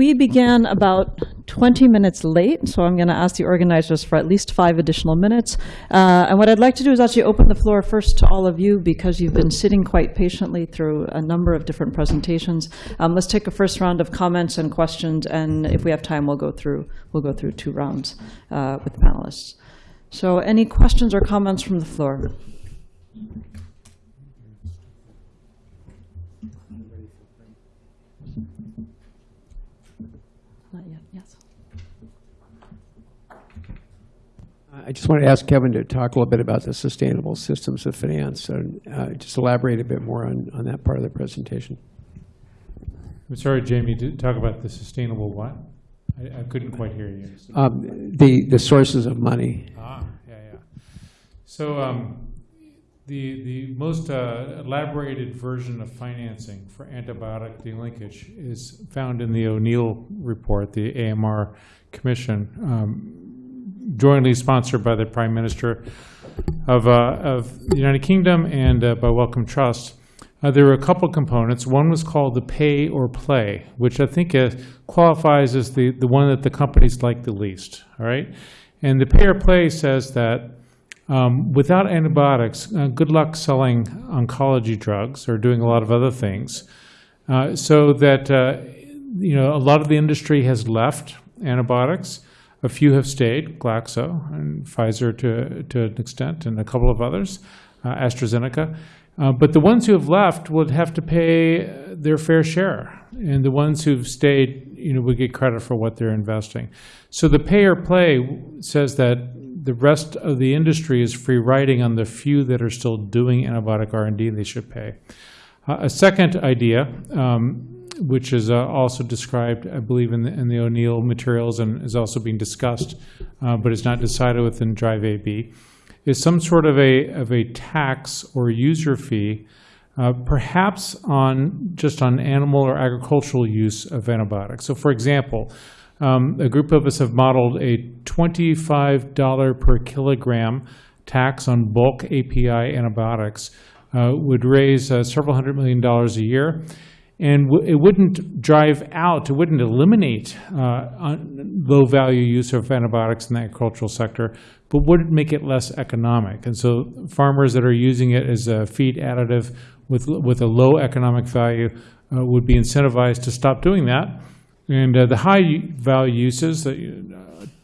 We began about 20 minutes late, so I'm going to ask the organizers for at least five additional minutes. Uh, and what I'd like to do is actually open the floor first to all of you because you've been sitting quite patiently through a number of different presentations. Um, let's take a first round of comments and questions, and if we have time, we'll go through we'll go through two rounds uh, with the panelists. So, any questions or comments from the floor? Not yet. Yes. I just wanted to ask Kevin to talk a little bit about the sustainable systems of finance and uh, just elaborate a bit more on, on that part of the presentation. I'm sorry, Jamie, to talk about the sustainable what? I, I couldn't quite hear you. Um, The, the sources of money. Ah, yeah, yeah. So um, the, the most uh, elaborated version of financing for antibiotic delinkage is found in the O'Neill report, the AMR Commission, um, jointly sponsored by the Prime Minister of, uh, of the United Kingdom and uh, by Wellcome Trust. Uh, there were a couple components. One was called the pay or play, which I think uh, qualifies as the, the one that the companies like the least. All right, and the pay or play says that um, without antibiotics, uh, good luck selling oncology drugs or doing a lot of other things. Uh, so that uh, you know, a lot of the industry has left antibiotics. A few have stayed, Glaxo and Pfizer to to an extent, and a couple of others, uh, AstraZeneca. Uh, but the ones who have left would have to pay their fair share, and the ones who've stayed, you know, would get credit for what they're investing. So the pay or play says that the rest of the industry is free riding on the few that are still doing antibiotic R&D. They should pay. Uh, a second idea, um, which is uh, also described, I believe, in the, in the O'Neill materials and is also being discussed, uh, but is not decided within Drive AB is some sort of a, of a tax or user fee, uh, perhaps on, just on animal or agricultural use of antibiotics. So for example, um, a group of us have modeled a $25 per kilogram tax on bulk API antibiotics uh, would raise uh, several hundred million dollars a year. And it wouldn't drive out, it wouldn't eliminate uh, low-value use of antibiotics in the agricultural sector, but would make it less economic. And so farmers that are using it as a feed additive with, with a low economic value uh, would be incentivized to stop doing that. And uh, the high value uses uh,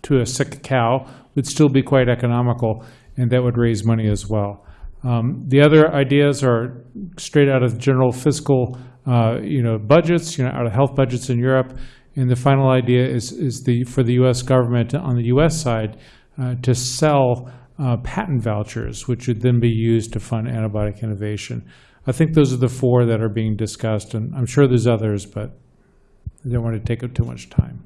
to a sick cow would still be quite economical, and that would raise money as well. Um, the other ideas are straight out of general fiscal, uh, you know, budgets, you know, out of health budgets in Europe. And the final idea is, is the, for the U.S. government on the U.S. side uh, to sell uh, patent vouchers, which would then be used to fund antibiotic innovation. I think those are the four that are being discussed, and I'm sure there's others, but I don't want to take up too much time.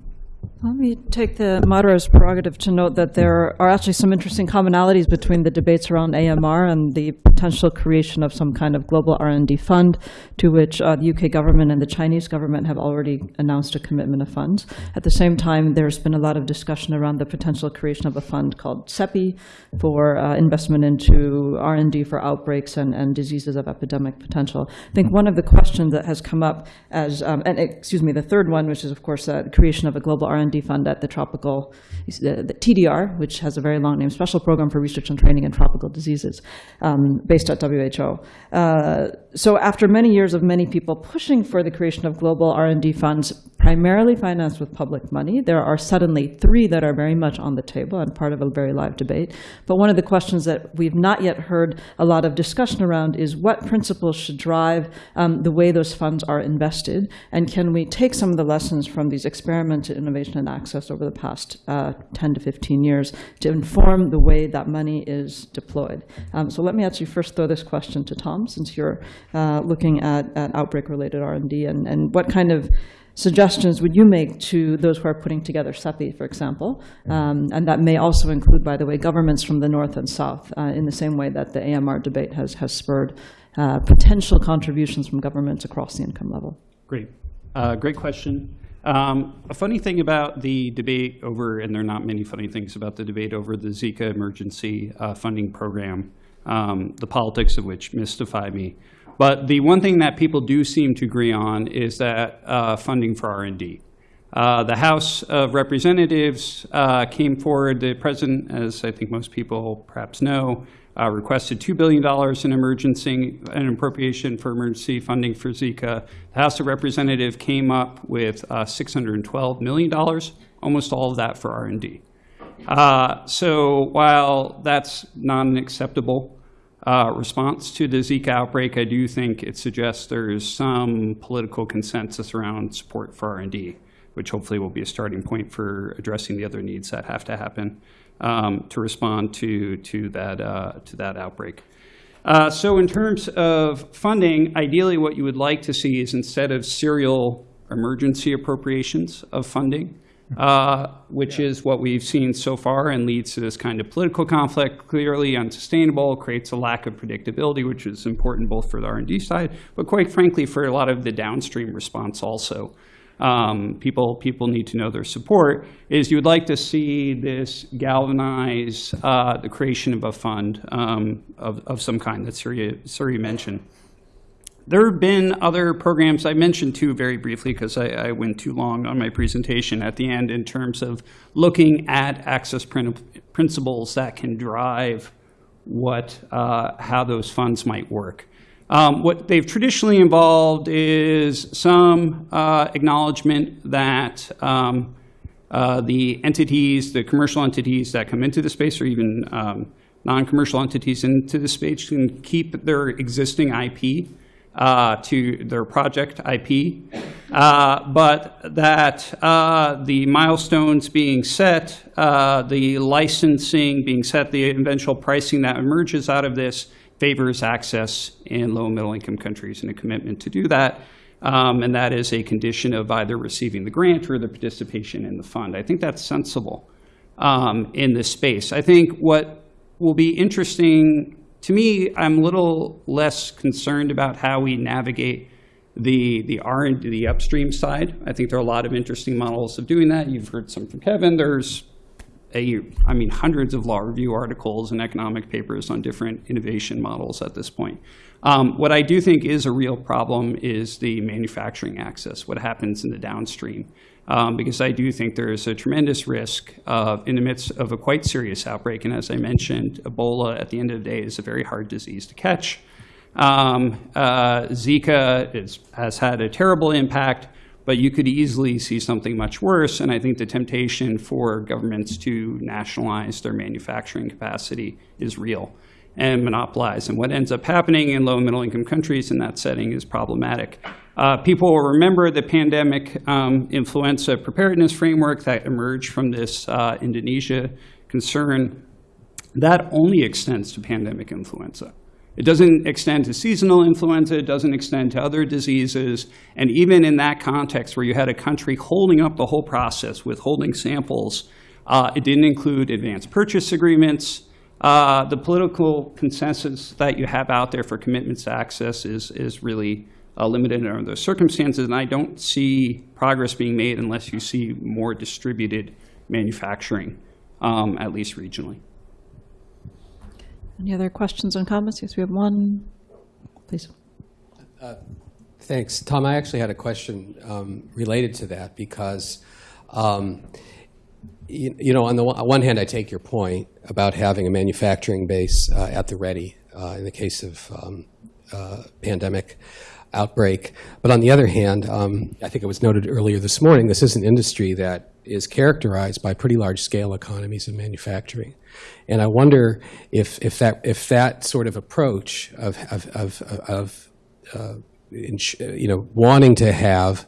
Let me take the moderator's prerogative to note that there are actually some interesting commonalities between the debates around AMR and the potential creation of some kind of global R&D fund to which uh, the UK government and the Chinese government have already announced a commitment of funds. At the same time, there's been a lot of discussion around the potential creation of a fund called CEPI for uh, investment into R&D for outbreaks and, and diseases of epidemic potential. I think one of the questions that has come up as, um, and excuse me, the third one, which is of course the creation of a global R&D fund at the tropical, the, the TDR, which has a very long name, Special Program for Research and Training in Tropical Diseases, um, based at WHO. Uh, so after many years of many people pushing for the creation of global R&D funds, primarily financed with public money, there are suddenly three that are very much on the table and part of a very live debate. But one of the questions that we've not yet heard a lot of discussion around is what principles should drive um, the way those funds are invested, and can we take some of the lessons from these experiments in innovation and access over the past uh, 10 to 15 years to inform the way that money is deployed. Um, so let me actually first throw this question to Tom, since you're uh, looking at, at outbreak-related R&D, and, and what kind of suggestions would you make to those who are putting together CEPI, for example? Um, and that may also include, by the way, governments from the north and south, uh, in the same way that the AMR debate has, has spurred uh, potential contributions from governments across the income level. Great. Uh, great question. Um, a funny thing about the debate over, and there are not many funny things about the debate over the Zika emergency uh, funding program, um, the politics of which mystify me. But the one thing that people do seem to agree on is that uh, funding for R&D. Uh, The House of Representatives uh, came forward, the president, as I think most people perhaps know, uh, requested $2 billion in emergency, an appropriation for emergency funding for Zika. The House of Representatives came up with uh, $612 million, almost all of that for R&D. Uh, So while that's not an acceptable uh, response to the Zika outbreak, I do think it suggests there's some political consensus around support for R&D, which hopefully will be a starting point for addressing the other needs that have to happen um, to respond to, to, that, uh, to that outbreak. Uh, So in terms of funding, ideally what you would like to see is instead of serial emergency appropriations of funding, uh, which is what we've seen so far and leads to this kind of political conflict, clearly unsustainable, creates a lack of predictability, which is important both for the R&D side, but quite frankly, for a lot of the downstream response also. Um, people, people need to know their support, is you would like to see this galvanize uh, the creation of a fund um, of, of some kind that Surya, Surya mentioned. There have been other programs, I mentioned two very briefly because I, I went too long on my presentation at the end in terms of looking at access prin- principles that can drive what, uh, how those funds might work. Um, What they've traditionally involved is some uh, acknowledgement that um, uh, the entities, the commercial entities that come into the space, or even um, non-commercial entities into the space, can keep their existing IP uh, to their project IP, uh, but that uh, the milestones being set, uh, the licensing being set, the eventual pricing that emerges out of this favors access in low and middle income countries and a commitment to do that. Um, and that is a condition of either receiving the grant or the participation in the fund. I think that's sensible um, in this space. I think what will be interesting to me, I'm a little less concerned about how we navigate the the R and the upstream side. I think there are a lot of interesting models of doing that. You've heard some from Kevin. There's a, I mean, hundreds of law review articles and economic papers on different innovation models at this point. Um, what I do think is a real problem is the manufacturing access, what happens in the downstream. Um, because I do think there is a tremendous risk of, in the midst of a quite serious outbreak, and as I mentioned, Ebola at the end of the day is a very hard disease to catch. Um, uh, Zika is, has had a terrible impact, but you could easily see something much worse. And I think the temptation for governments to nationalize their manufacturing capacity is real and monopolize. And what ends up happening in low and middle income countries in that setting is problematic. Uh, people will remember the pandemic um, influenza preparedness framework that emerged from this uh, Indonesia concern. That only extends to pandemic influenza. It doesn't extend to seasonal influenza, it doesn't extend to other diseases. And even in that context where you had a country holding up the whole process, withholding samples, uh, it didn't include advanced purchase agreements. Uh, the political consensus that you have out there for commitments to access is, is really uh, limited under those circumstances. And I don't see progress being made unless you see more distributed manufacturing, um, at least regionally. Any other questions and comments? Yes, we have one. Please. Thanks. Tom, I actually had a question um, related to that because, um, you, you know, on the one, one hand, I take your point about having a manufacturing base uh, at the ready uh, in the case of um, uh, pandemic outbreak. But on the other hand, um, I think it was noted earlier this morning, this is an industry that is characterized by pretty large scale economies in manufacturing. And I wonder if, if, that, if that sort of approach of, of, of, of uh, you know, wanting to have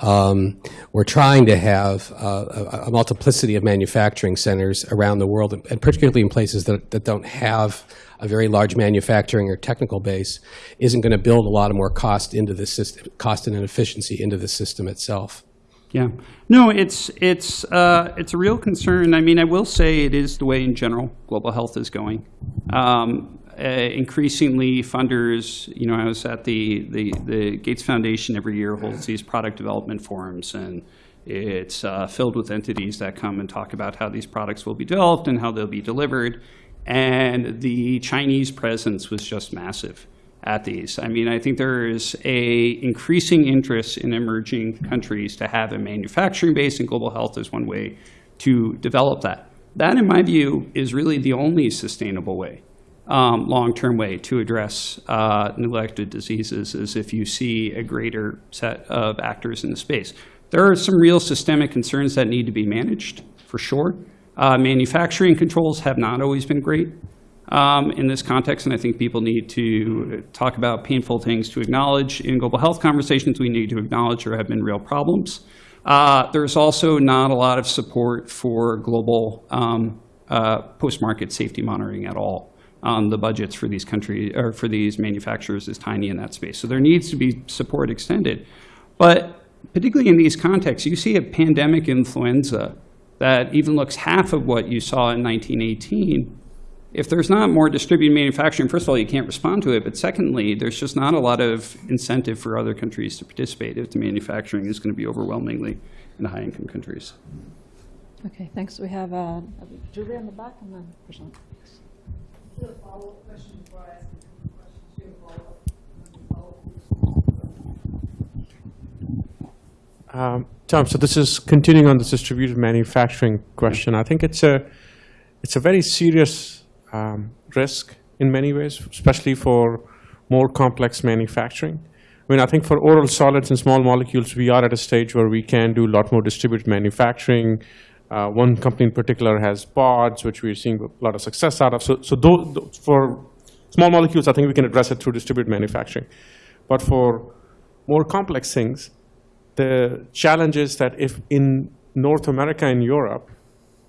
um, or trying to have uh, a, a multiplicity of manufacturing centers around the world, and particularly in places that, that don't have a very large manufacturing or technical base, isn't going to build a lot of more cost into the system, cost and inefficiency into the system itself. Yeah. No, it's it's uh, it's a real concern. I mean, I will say it is the way in general global health is going. Um, uh, increasingly, funders, you know, I was at the, the the Gates Foundation every year holds these product development forums, and it's uh, filled with entities that come and talk about how these products will be developed and how they'll be delivered. And the Chinese presence was just massive. At these. I mean, I think there is a increasing interest in emerging countries to have a manufacturing base, and global health is one way to develop that. That, in my view, is really the only sustainable way, um, long-term way to address uh, neglected diseases is if you see a greater set of actors in the space. There are some real systemic concerns that need to be managed, for sure. Uh, Manufacturing controls have not always been great um, in this context, and I think people need to talk about painful things to acknowledge. In global health conversations, we need to acknowledge there have been real problems. Uh, There's also not a lot of support for global um, uh, post-market safety monitoring at all. Um, The budgets for these countries, or for these manufacturers is tiny in that space. So there needs to be support extended. But particularly in these contexts, you see a pandemic influenza that even looks half of what you saw in 1918, if there's not more distributed manufacturing, first of all, you can't respond to it, but secondly, there's just not a lot of incentive for other countries to participate if the manufacturing is going to be overwhelmingly in high-income countries. Okay, thanks. We have uh, Julie in the back and then Prashant. Um, Tom, so this is continuing on this distributed manufacturing question. I think it's a, it's a very serious um, risk in many ways, especially for more complex manufacturing. I mean, I think for oral solids and small molecules, we are at a stage where we can do a lot more distributed manufacturing. Uh, one company in particular has pods, which we're seeing a lot of success out of. So, so for small molecules, I think we can address it through distributed manufacturing. But for more complex things, the challenge is that if in North America and Europe,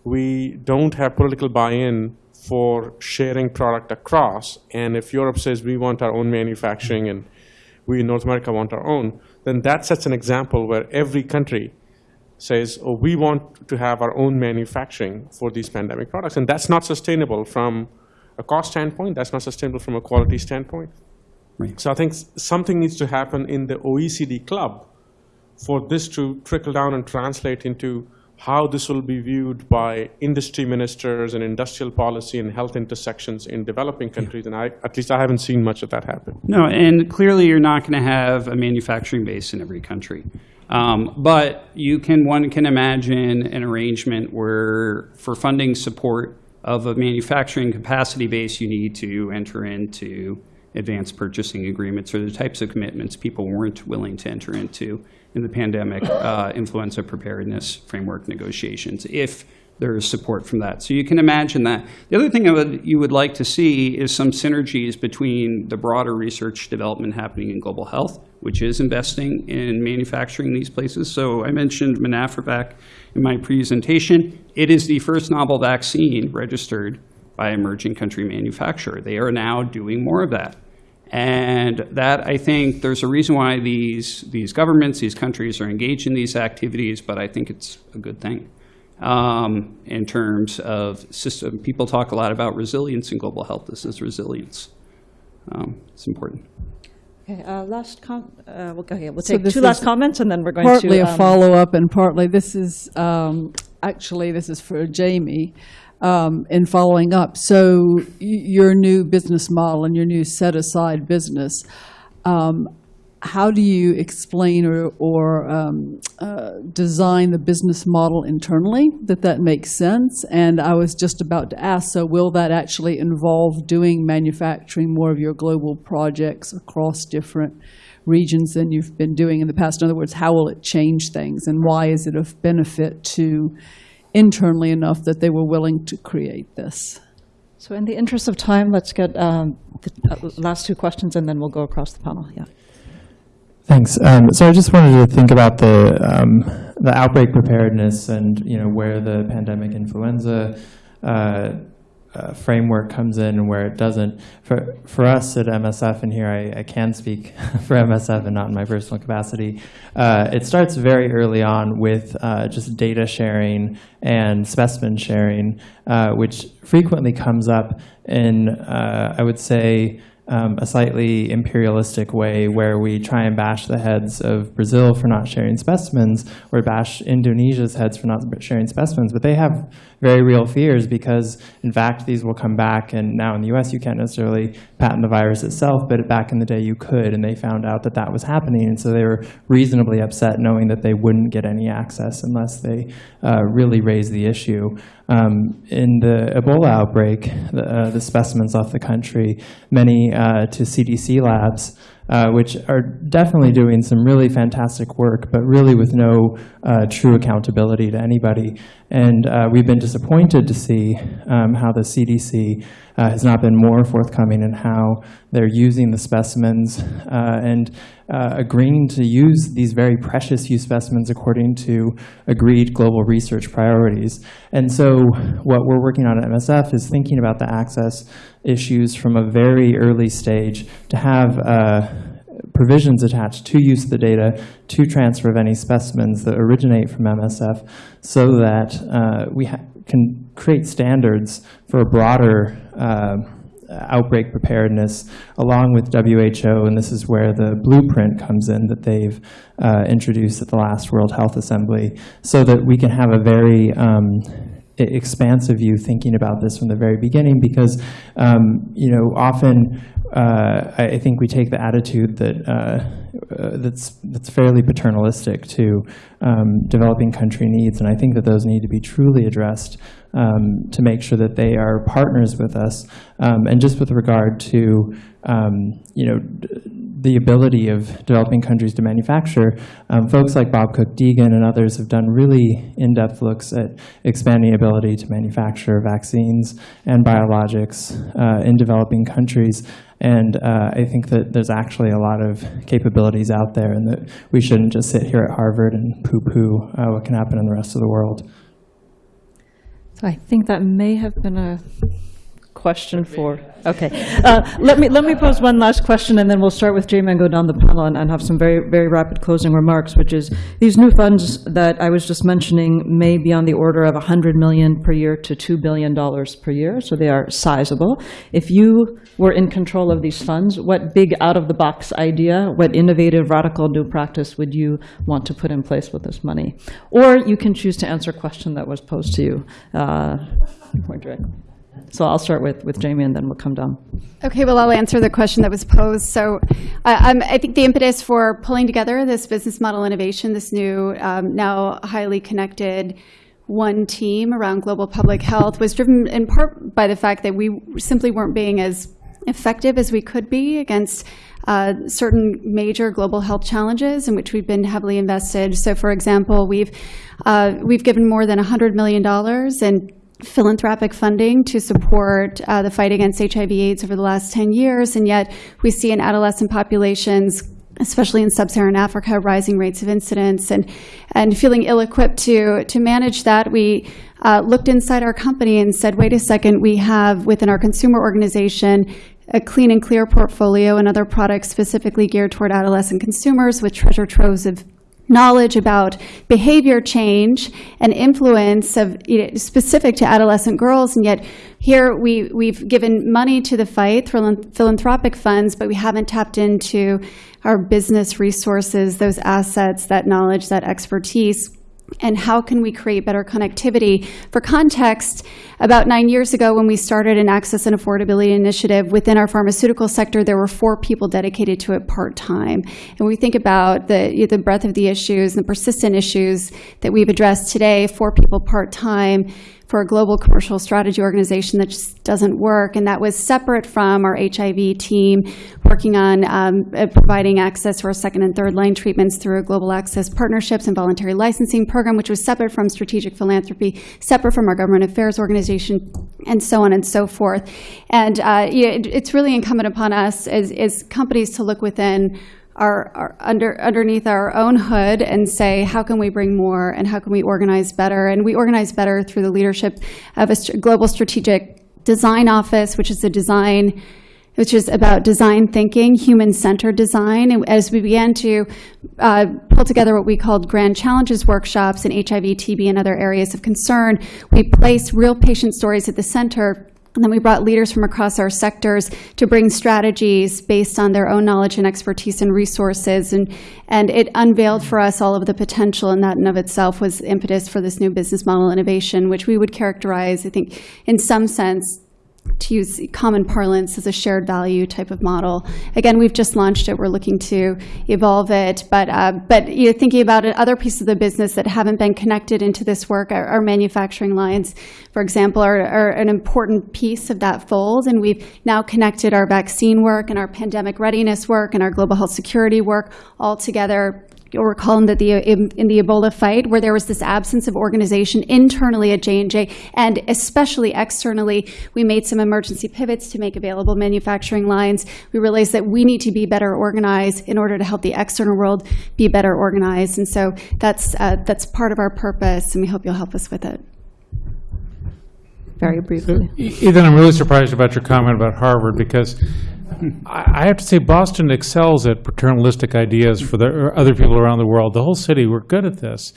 we don't have political buy-in for sharing product across, and if Europe says we want our own manufacturing and we in North America want our own, then that sets an example where every country says, oh, we want to have our own manufacturing for these pandemic products. And that's not sustainable from a cost standpoint, that's not sustainable from a quality standpoint. Right. So I think something needs to happen in the OECD club for this to trickle down and translate into how this will be viewed by industry ministers and industrial policy and health intersections in developing countries. And I, at least I haven't seen much of that happen. No, and clearly you're not going to have a manufacturing base in every country. Um, but you can, one can imagine an arrangement where for funding support of a manufacturing capacity base, you need to enter into advanced purchasing agreements or the types of commitments people weren't willing to enter into in the pandemic uh, influenza preparedness framework negotiations, if there is support from that. So you can imagine that. The other thing would, you would like to see is some synergies between the broader research development happening in global health, which is investing in manufacturing these places. So I mentioned MenAfriVac in my presentation. It is the first novel vaccine registered by emerging country manufacturer. They are now doing more of that. And that, I think, there's a reason why these, these governments, these countries are engaged in these activities, but I think it's a good thing. Um, in terms of system, people talk a lot about resilience in global health. This is resilience. Um, it's important. Okay, uh, last com, uh, we'll, okay, we'll So take this two last comments and then we're going to. Partly a um, follow-up and partly, this is, um, actually, this is for Jamie, um, in following up. So your new business model and your new set-aside business, um, how do you explain or, or um, uh, design the business model internally, that that makes sense? And I was just about to ask, so will that actually involve doing manufacturing more of your global projects across different regions than you've been doing in the past? In other words, how will it change things, and why is it of benefit to internally enough that they were willing to create this? So in the interest of time, let's get um, the uh, last two questions and then we'll go across the panel, yeah. Thanks. Um, so I just wanted to think about the um, the outbreak preparedness and you know where the pandemic influenza uh, uh, framework comes in and where it doesn't. For for us at MSF, and here I, I can speak for MSF and not in my personal capacity. Uh, it starts very early on with uh, just data sharing and specimen sharing, uh, which frequently comes up in uh, I would say um, a slightly imperialistic way where we try and bash the heads of Brazil for not sharing specimens or bash Indonesia's heads for not sharing specimens. But they have very real fears because, in fact, these will come back. And now in the US, you can't necessarily patent the virus itself, but back in the day, you could. And they found out that that was happening. And so they were reasonably upset knowing that they wouldn't get any access unless they uh, really raised the issue. Um, in the Ebola outbreak, the, uh, the specimens off the country, many uh, to CDC labs, uh, which are definitely doing some really fantastic work, but really with no uh, true accountability to anybody. And uh, we've been disappointed to see um, how the CDC uh, has not been more forthcoming in how they're using the specimens uh, and uh, agreeing to use these very precious use specimens according to agreed global research priorities. And so what we're working on at MSF is thinking about the access issues from a very early stage to have uh, provisions attached to use the data, to transfer of any specimens that originate from MSF, so that uh, we can create standards for a broader uh, outbreak preparedness along with WHO, and this is where the blueprint comes in that they've uh, introduced at the last World Health Assembly, so that we can have a very um, expansive view thinking about this from the very beginning because, um, you know, often uh, I think we take the attitude that uh, uh, that's that's fairly paternalistic to um, developing country needs, and I think that those need to be truly addressed um, to make sure that they are partners with us. Um, and just with regard to um, you know the ability of developing countries to manufacture, um, folks like Bob Cook Deegan and others have done really in-depth looks at expanding ability to manufacture vaccines and biologics uh, in developing countries. And uh, I think that there's actually a lot of capabilities out there, and that we shouldn't just sit here at Harvard and poo-poo uh, what can happen in the rest of the world. So I think that may have been a question for, okay. Uh, Let me, let me pose one last question, and then we'll start with Jamie and go down the panel and and have some very, very rapid closing remarks, which is, these new funds that I was just mentioning may be on the order of 100 million per year to $2 billion per year, so they are sizable. If you were in control of these funds, what big out-of-the-box idea, what innovative, radical new practice would you want to put in place with this money? Or you can choose to answer a question that was posed to you uh, more directly. So I'll start with, with Jamie, and then we'll come down. Okay, well, I'll answer the question that was posed. So uh, um, I think the impetus for pulling together this business model innovation, this new, um, now highly connected one team around global public health, was driven in part by the fact that we simply weren't being as effective as we could be against uh, certain major global health challenges in which we've been heavily invested. So, for example, we've uh, we've given more than $100 million in philanthropic funding to support uh, the fight against HIV/AIDS over the last 10 years, and yet we see in adolescent populations especially in sub-Saharan Africa, rising rates of incidence, and and feeling ill-equipped to to manage that, we uh, looked inside our company and said, wait a second, we have within our consumer organization a clean and clear portfolio and other products specifically geared toward adolescent consumers with treasure troves of knowledge about behavior change and influence of you know, specific to adolescent girls and yet here we, we've given money to the fight through philanthropic funds but we haven't tapped into our business resources those assets that knowledge that expertise and how can we create better connectivity? For context, about nine years ago, when we started an access and affordability initiative within our pharmaceutical sector, there were four people dedicated to it part-time. And we think about the, the breadth of the issues, and the persistent issues that we've addressed today, four people part-time, for a global commercial strategy organization that just doesn't work. And that was separate from our HIV team working on um, uh, providing access for second and third line treatments through a global access partnerships and voluntary licensing program, which was separate from strategic philanthropy, separate from our government affairs organization, and so on and so forth. And uh, it, it's really incumbent upon us as, as companies to look within our, our, under underneath our own hood and say how can we bring more and how can we organize better? And we organize better through the leadership of a global strategic design office which is a design which is about design thinking human-centered design. And as we began to uh, pull together what we called grand challenges workshops in hiv tb and other areas of concern we placed real patient stories at the center And then we brought leaders from across our sectors to bring strategies based on their own knowledge and expertise and resources. And, and it unveiled for us all of the potential, and that in of itself was impetus for this new business model innovation, which we would characterize, I think, in some sense, to use common parlance as a shared value type of model. Again, we've just launched it. We're looking to evolve it. But, uh, but you know, thinking about it, other pieces of the business that haven't been connected into this work, our, our manufacturing lines, for example, are, are an important piece of that fold. And we've now connected our vaccine work and our pandemic readiness work and our global health security work all together you'll recall in the, the in, in the Ebola fight, where there was this absence of organization internally at J and especially externally, we made some emergency pivots to make available manufacturing lines. We realized that we need to be better organized in order to help the external world be better organized, and so that's uh, that's part of our purpose, and we hope you'll help us with it. Very briefly. Ethan, I'm really surprised about your comment about Harvard because I have to say Boston excels at paternalistic ideas for the other people around the world. The whole city, we're good at this.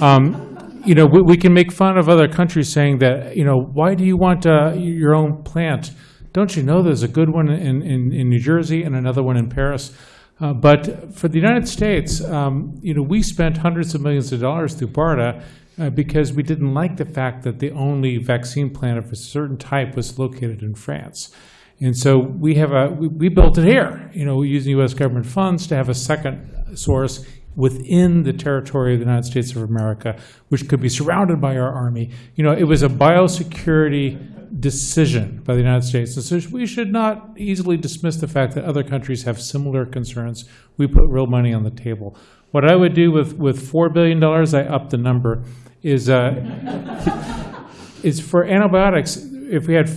Um, you know, we, we can make fun of other countries saying that, you know, why do you want uh, your own plant? Don't you know there's a good one in, in, in New Jersey and another one in Paris? Uh, but for the United States, um, you know, we spent hundreds of millions of dollars through BARDA uh, because we didn't like the fact that the only vaccine plant of a certain type was located in France. And so we have a, we, we built it here, you know, using US government funds to have a second source within the territory of the United States of America, which could be surrounded by our army. You know, it was a biosecurity decision by the United States. So we should not easily dismiss the fact that other countries have similar concerns. We put real money on the table. What I would do with, with $4 billion, I up the number, is, uh, is for antibiotics, if we had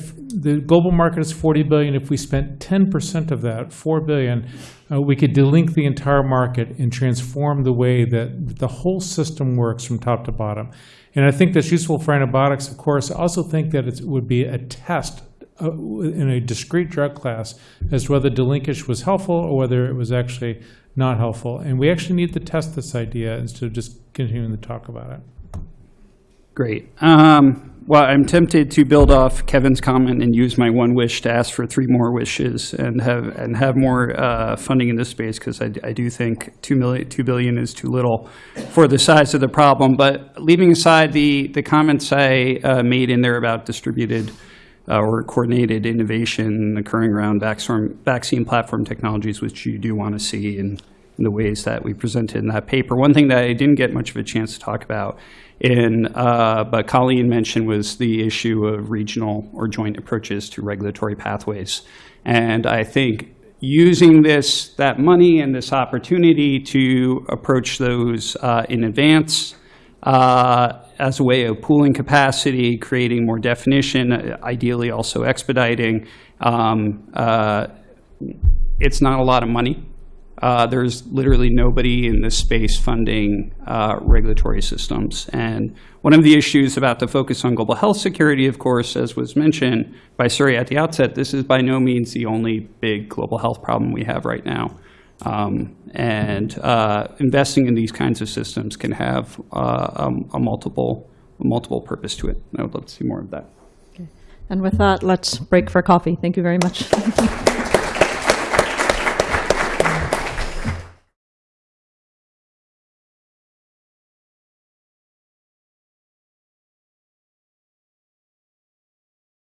the global market is 40 billion. If we spent 10% of that, 4 billion, uh, we could delink the entire market and transform the way that the whole system works from top to bottom. And I think that's useful for antibiotics, of course. I also think that it would be a test uh, in a discrete drug class as to whether delinkage was helpful or whether it was actually not helpful. And we actually need to test this idea instead of just continuing to talk about it. Great. Um, well, I'm tempted to build off Kevin's comment and use my one wish to ask for three more wishes and have and have more uh, funding in this space because I, I do think two million, two billion is too little for the size of the problem. But leaving aside the the comments I uh, made in there about distributed uh, or coordinated innovation occurring around vaccine vaccine platform technologies, which you do want to see in, in the ways that we presented in that paper. One thing that I didn't get much of a chance to talk about in, uh, but Colleen mentioned was the issue of regional or joint approaches to regulatory pathways. And I think using this, that money and this opportunity to approach those uh, in advance uh, as a way of pooling capacity, creating more definition, ideally also expediting. Um, uh, it's not a lot of money. Uh, there's literally nobody in this space funding uh, regulatory systems. And one of the issues about the focus on global health security, of course, as was mentioned by Surya at the outset, this is by no means the only big global health problem we have right now. Um, and uh, investing in these kinds of systems can have uh, a, a multiple, a multiple purpose to it. I would love to see more of that. Okay. And with that, let's break for coffee. Thank you very much.